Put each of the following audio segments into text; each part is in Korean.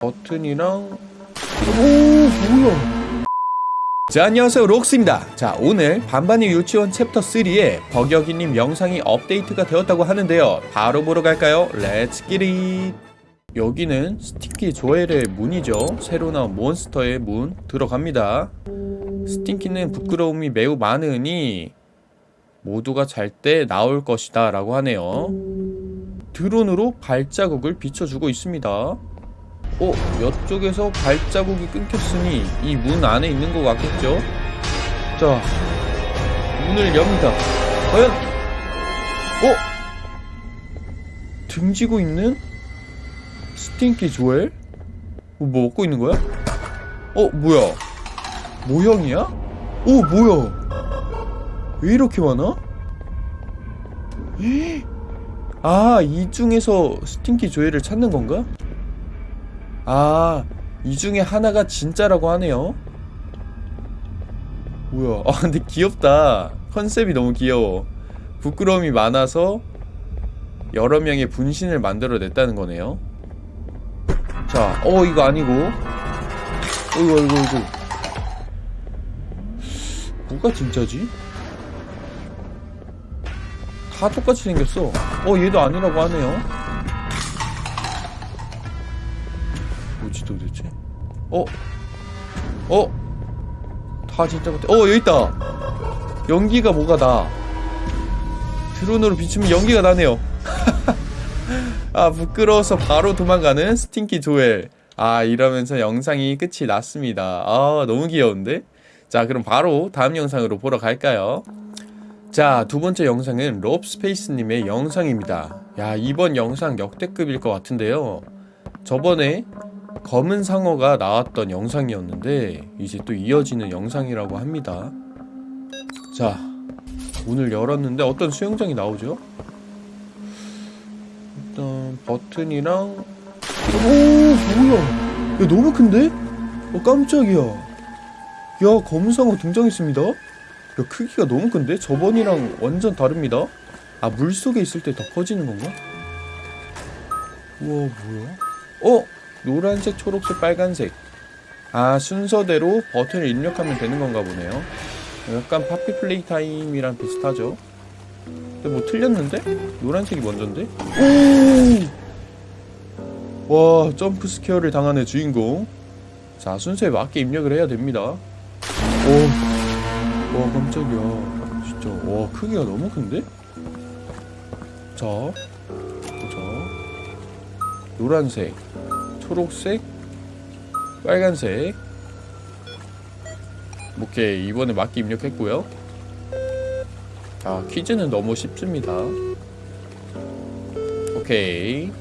버튼이랑 오 뭐야? 자 안녕하세요. 록스입니다. 자 오늘 반반이 유치원 챕터 3에 버격이님 영상이 업데이트가 되었다고 하는데요. 바로 보러 갈까요? let's get it 여기는 스팅키 조엘의 문이죠. 새로 나온 몬스터의 문 들어갑니다. 스팅키는 부끄러움이 매우 많으니 모두가 잘 때 나올 것이다 라고 하네요. 드론으로 발자국을 비춰주고 있습니다 어? 이쪽에서 발자국이 끊겼으니 이 문 안에 있는 것 같겠죠? 자 문을 엽니다 과연 어? 등지고 있는 스팅키 조엘? 어, 뭐 먹고 있는 거야? 어 뭐야 모형이야? 오 뭐야 왜 이렇게 많아? 아, 이 중에서 스팅키 조엘을 찾는 건가? 아, 이 중에 하나가 진짜라고 하네요. 뭐야? 아, 근데 귀엽다. 컨셉이 너무 귀여워. 부끄러움이 많아서 여러 명의 분신을 만들어냈다는 거네요. 자, 어, 이거 아니고. 어이구, 어이구, 어이구. 뭐가 진짜지? 다 똑같이 생겼어. 어, 얘도 아니라고 하네요. 뭐지 도대체? 어? 어? 다 진짜 같아. 어, 여기 있다. 연기가 뭐가 나. 드론으로 비추면 연기가 나네요. 아, 부끄러워서 바로 도망가는 스팅키 조엘. 아, 이러면서 영상이 끝이 났습니다. 아, 너무 귀여운데? 자, 그럼 바로 다음 영상으로 보러 갈까요? 자, 두 번째 영상은 롭스페이스님의 영상입니다. 야, 이번 영상 역대급일 것 같은데요. 저번에 검은 상어가 나왔던 영상이었는데, 이제 또 이어지는 영상이라고 합니다. 자, 문을 열었는데 어떤 수영장이 나오죠? 일단 버튼이랑 오 뭐야 야 너무 큰데? 어 깜짝이야 야 검은 상어 등장했습니다 야 크기가 너무 큰데? 저번이랑 완전 다릅니다 아 물속에 있을 때 더 커지는 건가? 우와 뭐야? 어? 노란색, 초록색, 빨간색 아 순서대로 버튼을 입력하면 되는 건가 보네요 약간 파피 플레이 타임이랑 비슷하죠 근데 뭐 틀렸는데? 노란색이 먼저인데? 오! 와 jump scare를 당하는 주인공 자 순서에 맞게 입력을 해야 됩니다 오! 와 깜짝이야 진짜 와 크기가 너무 큰데? 자 보자 노란색 초록색 빨간색. 오케이 이번에 맞게 입력했고요. 자 퀴즈는 너무 쉽습니다. 오케이.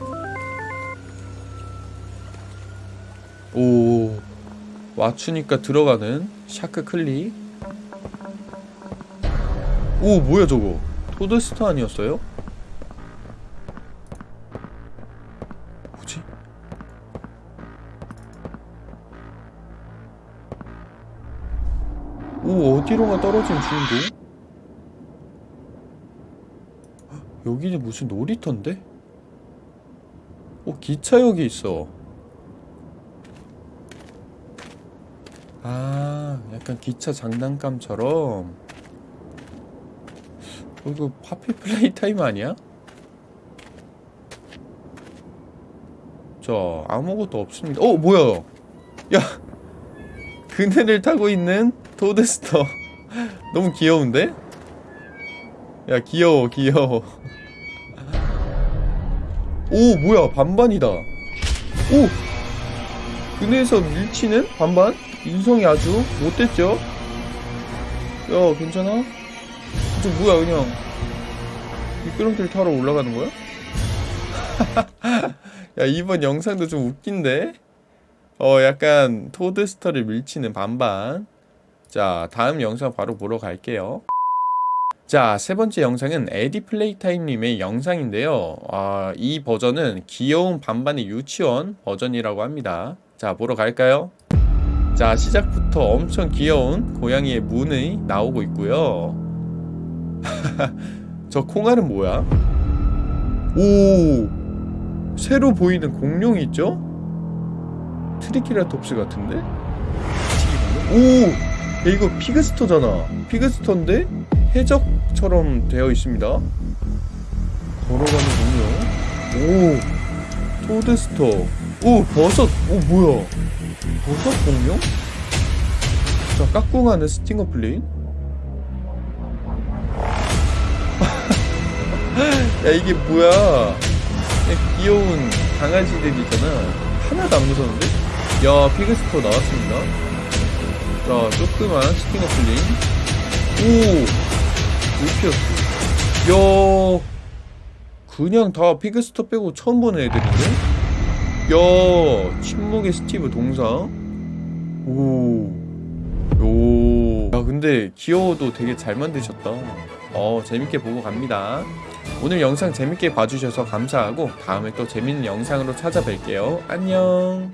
오 맞추니까 들어가는 샤크 클릭 오 뭐야 저거? 토드스터 아니었어요? 오 어디로가 떨어진 주인공? 여기는 무슨 놀이터인데? 어 기차역이 있어 아 약간 기차 장난감처럼 어, 이거 파피 플레이 타임 아니야? 자 아무것도 없습니다 어 뭐야 야 그네를 타고 있는 토드스터 너무 귀여운데? 야 귀여워 귀여워 오 뭐야 반반이다 오 그네에서 밀치는 반반? 인성이 아주 못됐죠? 야 괜찮아? 저 뭐야 그냥 미끄럼틀 타러 올라가는 거야? 야 이번 영상도 좀 웃긴데? 어 약간 토드스터를 밀치는 반반 자 다음 영상 바로 보러 갈게요 자, 세 번째 영상은 에디 플레이타임님의 영상인데요. 아, 이 버전은 귀여운 반반의 유치원 버전이라고 합니다. 자, 보러 갈까요? 자, 시작부터 엄청 귀여운 고양이의 문이 나오고 있고요. 저 콩알은 뭐야? 오! 새로 보이는 공룡이 있죠? 트리케라톱스 같은데? 오! 야, 이거 피그스터잖아. 피그스터인데 해적처럼 되어 있습니다. 걸어가는 공룡. 오! 토드스터. 오! 버섯. 오, 뭐야? 버섯 공룡? 자, 까꿍하는 스팅어 플레인. 야, 이게 뭐야? 그냥 귀여운 강아지들이잖아. 하나도 안 무서운데? 야, 피그스터 나왔습니다. 자, 조그만 스팅어 플레인. 오! 울피어스. 야, 그냥 다 피그스터 빼고 처음 보는 애들인데? 야, 침묵의 스티브 동상. 오. 오. 야, 근데 귀여워도 되게 잘 만드셨다. 어, 재밌게 보고 갑니다. 오늘 영상 재밌게 봐주셔서 감사하고 다음에 또 재밌는 영상으로 찾아뵐게요. 안녕.